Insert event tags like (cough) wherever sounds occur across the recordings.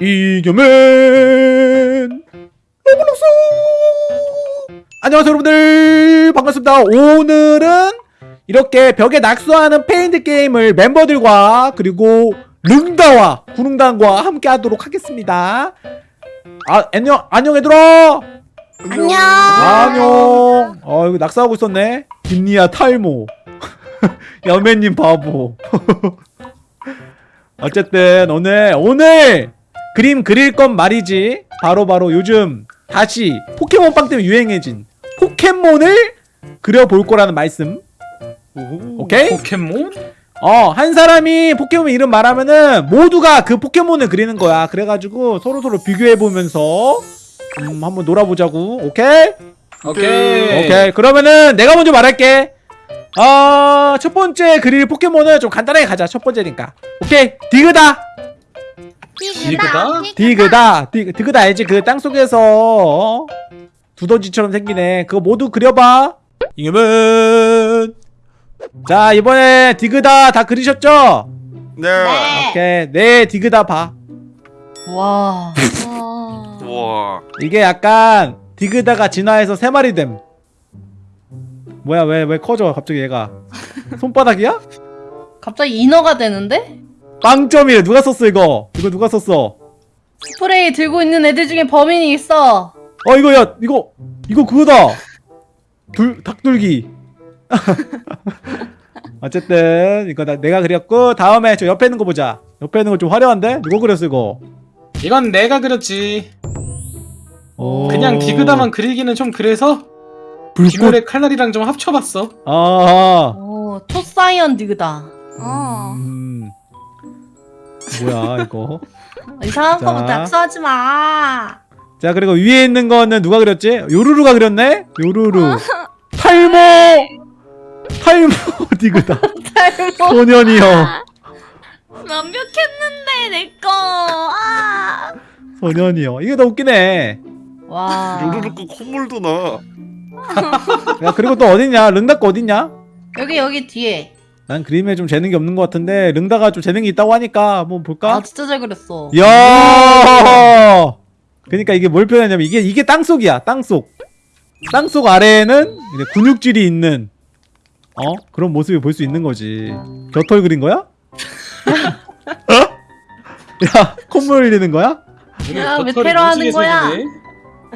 이겨맨 로블록스! 안녕하세요 여러분들. 반갑습니다. 오늘은 이렇게 벽에 낙서하는 페인트 게임을 멤버들과 그리고 릉다와 구릉단과 함께 하도록 하겠습니다. 아 안녕 안녕 얘들아! 안녕. 안녕. 어 이거 낙서하고 있었네. 김리아 탈모. (laughs) 여매님 바보. (laughs) 어쨌든 오늘 오늘 그림 그릴 건 말이지. 바로 바로 요즘 다시 포켓몬빵 때문에 유행해진 포켓몬을 그려볼 거라는 말씀. 오 케이? 포켓몬? 어 한 사람이 포켓몬 이름 말하면은 모두가 그 포켓몬을 그리는 거야. 그래가지고 서로서로 비교해보면서 음 한번 놀아보자고. 오케이? 오케이. 오케이. 그러면은 내가 먼저 말할게. 어, 첫 번째 그릴 포켓몬은 좀 간단하게 가자. 첫 번째니까. 오케이? 디그다 디그다? 디그다 디, 디그다 알지 그 땅속에서 어? 두더지처럼 생기네 그거 모두 그려봐 이겨면 자 이번에 디그다 다 그리셨죠? 네. 오케이 네 디그다 봐 와. (laughs) 우와. 이게 약간 디그다가 진화해서 세 마리 됨 뭐야 왜왜 커져 갑자기 얘가 (laughs) 손바닥이야? 갑자기 인어가 되는데? 빵점이래 누가 썼어 이거 이거 누가 썼어 스프레이 들고 있는 애들 중에 범인이 있어. 어 이거 야 이거 이거 그거다 둘 닭둘기 (laughs) 어쨌든 이거 나, 내가 그렸고 다음에 저 옆에 있는 거 보자 옆에 있는 거 좀 화려한데 누가 그렸어 이거 이건 내가 그렸지. 오. 그냥 디그다만 그리기는 좀 그래서 불꽃 김열의 칼날이랑 좀 합쳐봤어. 아 오, 초사이언 디그다. 어. 음. 뭐야 이거 이상한 자. 거부터 낙서하지 마. 자 그리고 위에 있는 거는 누가 그렸지? 요루루가 그렸네? 요루루 탈모 탈모 (laughs) 디그다 탈모. 소년이여 완벽했는데 내꺼. 아. 소년이여 이게 더 웃기네 와. 루루루꾸 콧물도 나. 야 그리고 또 어딨냐 거 어딨냐? 여기 여기 뒤에. 난 그림에 좀 재능이 없는 것 같은데 릉다가 좀 재능이 있다고 하니까 한번 볼까? 아 진짜 잘 그렸어. 이야 그니까 이게 뭘 표현하냐면 이게 이게 땅속이야 땅속 땅속 아래에는 이제 근육질이 있는 어 그런 모습을 볼수 있는 거지 겨털 그린 거야? (laughs) 야 콧물 흘리는 거야? 야, 왜 테러 하는 거야?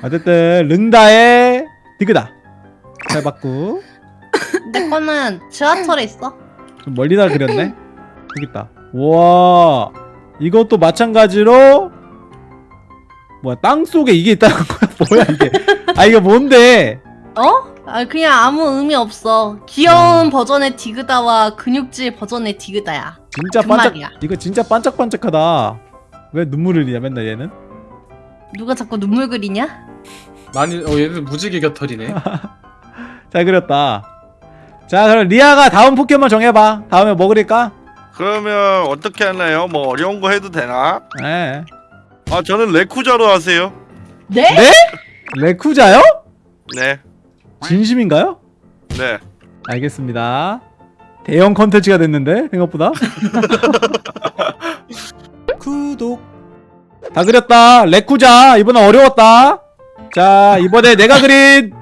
어쨌든 릉다의 디그다 잘 봤고 (laughs) 내 거는 지하철에 있어. 좀 멀리다 그렸네 여기 있다 와 이것도 마찬가지로 뭐야 땅속에 이게 있다는 거야 (laughs) 뭐야 이게 아 이거 뭔데 어? 아 그냥 아무 의미 없어. 음. 귀여운 버전의 디그다와 근육질 버전의 디그다야. 진짜 그 반짝 말이야. 이거 진짜 반짝반짝하다 왜 눈물을 흘리냐 맨날 얘는 누가 자꾸 눈물 그리냐? 많이 어 얘들 무지개 겨털이네. (laughs) 잘 그렸다 자 그럼 리아가 다음 포켓몬 정해봐 다음에 뭐 그릴까? 그러면 어떻게 하나요? 뭐 어려운 거 해도 되나? 네 아 저는 레쿠자로 하세요. 네? 네? 레쿠자요? 네, 진심인가요? 네. 알겠습니다 대형 컨텐츠가 됐는데 생각보다 (laughs) 구독 다 그렸다 레쿠자 이번엔 어려웠다 자 이번에 내가 그린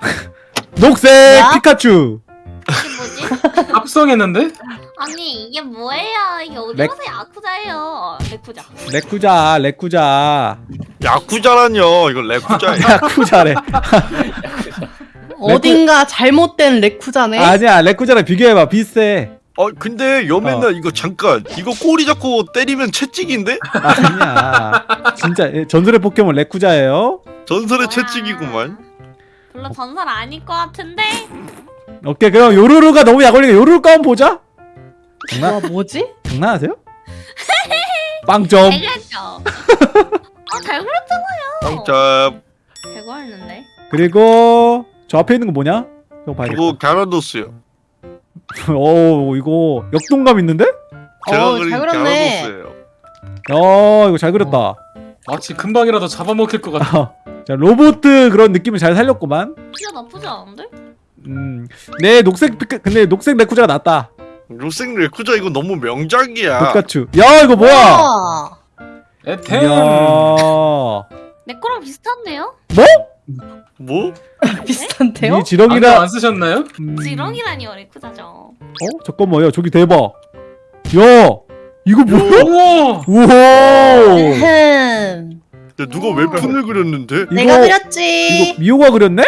(laughs) 녹색 뭐야? 피카츄 이게 뭐지? (laughs) 합성했는데? 아니 이게 뭐예요? 이게 어디 렉- 가서 야쿠자예요. 레쿠자. 레쿠자 레쿠자 야쿠자란요. 이거 레쿠자예요. (laughs) 야쿠자래 (laughs) 어딘가 잘못된 레쿠자네. 아니야 레쿠자랑 비교해봐 비슷해 어 근데 여맨나 이거 잠깐 이거 꼬리 잡고 때리면 채찍인데? 아니야 진짜 예, 전설의 포켓몬 레쿠자예요 전설의 와. 채찍이구만. 별로 전설 아닐 것 같은데. 오케이 그럼 요루루가 너무 약 올리니까 요루루 거 한번 보자 장난, 와 뭐지? 장난하세요? (laughs) 빵점 (laughs) 잘 그렸죠. 아잘 그렸잖아요. 빵점. 잘 그렸는데. 그리고 저 앞에 있는 거 뭐냐? 이거 봐야겠다 그거 갸라도스요. (laughs) 오 이거 역동감 있는데? 제가 어우, 그린 잘 그렸네. 갸라도스예요. 어 이거 잘 그렸다 마치 금방이라도 잡아먹힐 것 같아. 자 로봇 그런 느낌을 잘 살렸구만 진짜 나쁘지 않은데? 음내 녹색 근데 녹색 레쿠자가 낫다 로생 레쿠자 이거 너무 명작이야. 피카츄 야 이거 뭐야 우와. 에템. 이야. 내 거랑 비슷한데요? 뭐? (laughs) 비슷한데요? 이 안경 지렁이라. 안 쓰셨나요? 음. 지렁이라니요 레쿠자죠. 어 잠깐만요. 저기 대박. 야 이거 뭐야? 우와. 우와. 흠. 야, 누가 웹툰을 그렸는데? 이거 내가 그렸지. 이거 미호가 그렸네?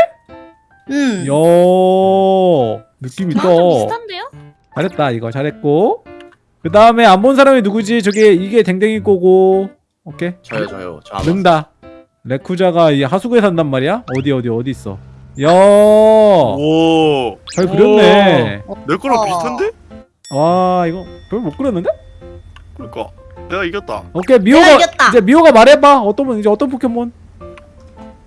음. 야 느낌 있다. 비슷한데요? 잘했다 이거 잘했고. 그 다음에 안 본 사람이 누구지? 저기 이게 댕댕이 거고. 오케이. 저요 저요 저 능다. 레쿠자가 이 하수구에 산단 말이야? 어디 어디 어디 있어? 야, 오, 잘 그렸네. 내 거랑 어. 비슷한데? 와, 이거 별못 그렸는데? 그러니까 내가 이겼다. 오케이, 미호가 내가 이겼다. 이제 미호가 말해봐. 어떤 분 이제 어떤 포켓몬?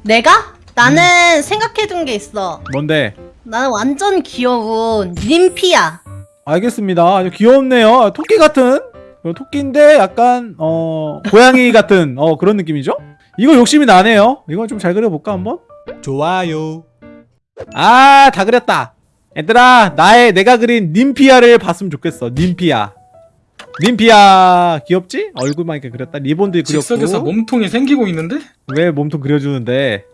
내가? 나는 생각해둔 게 있어. 뭔데? 나는 완전 귀여운 님피야. 알겠습니다. 아주 귀엽네요. 토끼 같은 어, 토끼인데 약간 어 고양이 (laughs) 같은 어 그런 느낌이죠? 이거 욕심이 나네요. 이건 좀잘 그려볼까 한번? 좋아요. 아 다 그렸다. 얘들아 나의 내가 그린 님피아를 봤으면 좋겠어. 님피아. 님피아 귀엽지? 얼굴만 이렇게 그렸다. 리본도 즉석에서 그렸고. 몸통이 생기고 있는데? 왜 몸통 그려주는데?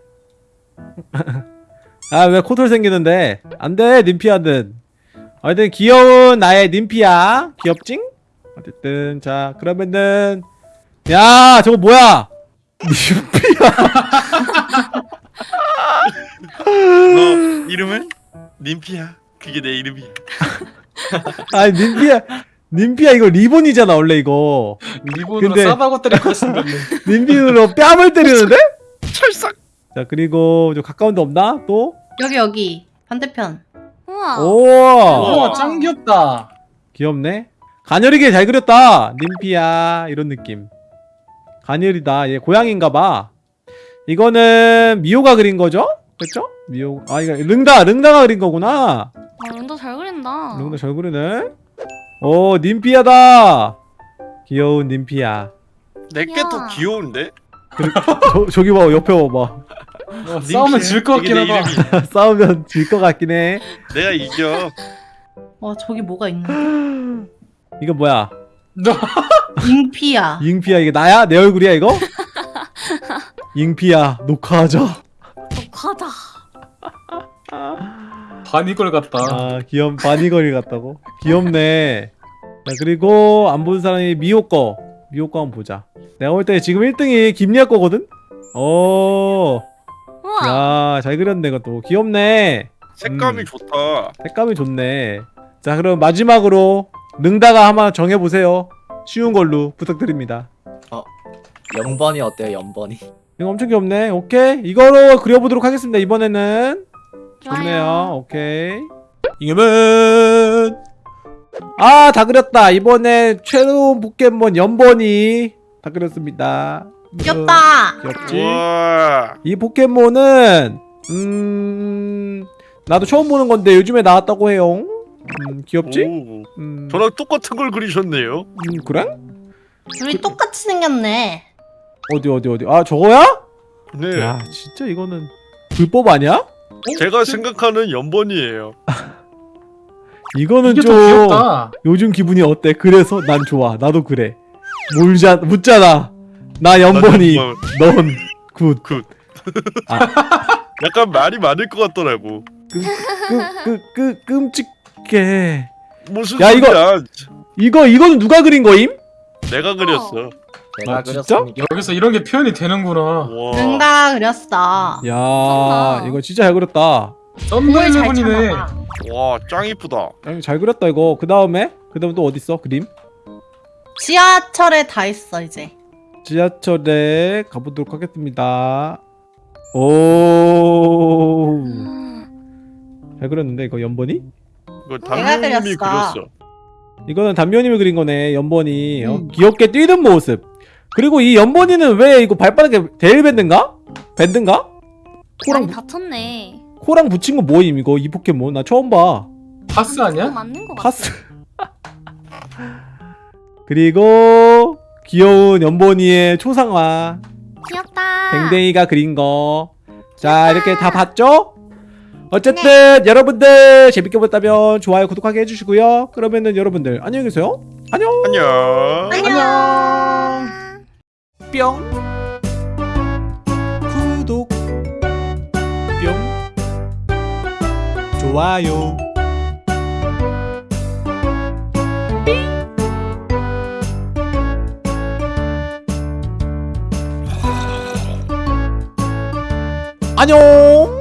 (laughs) 아 왜 코털 생기는데? 안돼 님피아는. 어쨌든 귀여운 나의 님피아 귀엽징? 어쨌든 자 그러면은 야 저거 뭐야? (laughs) 님피아 너 이름은 님피야. 그게 내 이름이야. 아니 님피아 님피아 이거 리본이잖아 원래 이거 리본으로 근데- 싸바고 때릴 (laughs) 것 생겼네. 님피으로 뺨을 때리는데? 찰싹. 자 그리고 저 가까운 데 없나 또? 여기 여기 반대편. 우와. 오 우와 짱 귀엽다. 귀엽네. 가녀리게 잘 그렸다. 님피야 이런 느낌. 가녀리다. 얘 고양인가봐. 이거는 미호가 그린 거죠? 그렇죠? 미호. 아 이거 릉다 릉다가 그린 거구나. 아 런더 잘 그린다. 릉다 잘 그리네. 오 님피야다. 귀여운 님피야. 내게 더 야. 귀여운데? 저, 저기 봐 옆에 봐봐. 어, 싸우면 질 것 같긴 내 하다. (laughs) 싸우면 질 것 같긴 해. 내가 이겨. 어 저기 뭐가 있는데? (gasps) 이거 뭐야? 너 (laughs) 잉피야. 잉피야 이게 나야? 내 얼굴이야 이거? (laughs) 잉피야 녹화하자. 독하다. 반이걸 같다. 아 귀염 바니거리 같다고? 귀엽네. 자 그리고 안 본 사람이 미호 거 미호 거 한번 보자. 내가 볼 때 지금 1등이 김리아 거거든? 우와. 오야 잘 그렸네 이것도. 귀엽네. 색감이 음. 좋다. 색감이 좋네. 자 그럼 마지막으로 능다가 한번 정해보세요. 쉬운 걸로 부탁드립니다. 0번이 어때요 0번이? 이거 엄청 귀엽네. 오케이. 이거로 그려보도록 하겠습니다 이번에는 좋네요. 오케이. 이겨면! 아 다 그렸다. 이번에 새로운 포켓몬 연번이 다 그렸습니다. 귀엽다. 어, 귀엽지? 우와. 이 포켓몬은 음 나도 처음 보는 건데 요즘에 나왔다고 해요. 음 귀엽지? 오, 음, 저랑 똑같은 걸 그리셨네요. 음 그래? 우리 똑같이 생겼네. 어디 어디 어디? 아 저거야? 네. 야 진짜 이거는 불법 아니야 제가 생각하는 연번이에요. (laughs) 이거는 좀. 요즘 기분이 어때? 그래서 난 좋아. 나도 그래. 물자 묻잖아. 나 연번이, 난넌 굿. 굿. 아, (laughs) 약간 말이 많을 것 같더라고. 끄끄끄 끄, 끔찍해. 무슨 야, 이거- 소리야? 이거 이거는 누가 그린 거임? 내가 그렸어. 제가 아, 진짜? 그렸습니다 여기서 이런 게 표현이 되는구나. 와. 능다가 그렸어. 야, 쩐다. 이거 진짜 잘 그렸다. 잘. 찾아봐. 와, 짱 이쁘다. 야, 잘 그렸다 이거. 그 다음에 그 다음 또 어디 있어? 그림? 지하철에 다 있어 이제. 지하철에 가보도록 하겠습니다. 오, 잘 그렸는데 이거 연번이? 이거 내가 담임님이 그렸어. 이거는 담요님이 그린 거네 연번이 어, 음. 귀엽게 뛰는 모습 그리고 이 연번이는 왜 이거 발바닥에 대일밴드인가? 밴드인가? 코랑 많이 다쳤네. 코랑 붙인 거 뭐임 이거 이 포켓몬 나 처음 봐 파스 아니야? 맞는 거. 파스 (laughs) 그리고 귀여운 연번이의 초상화 귀엽다. 댕댕이가 그린 거 자 이렇게 다 봤죠? 어쨌든 여러분들 재밌게 봤다면 좋아요 구독하게 해주시고요 그러면은 여러분들 안녕히 계세요 안녕 안녕. 안녕. 뿅 구독 뿅 좋아요. 안녕